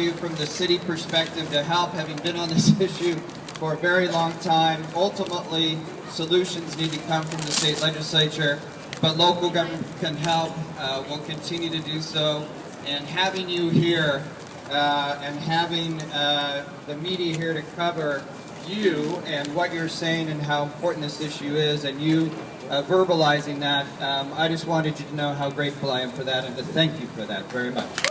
do from the city perspective to help, having been on this issue for a very long time. Ultimately, solutions need to come from the state legislature, but local government can help. Uh, we'll continue to do so. And having you here uh, and having uh, the media here to cover you and what you're saying and how important this issue is, and you uh, verbalizing that, um, I just wanted you to know how grateful I am for that and to thank you for that very much.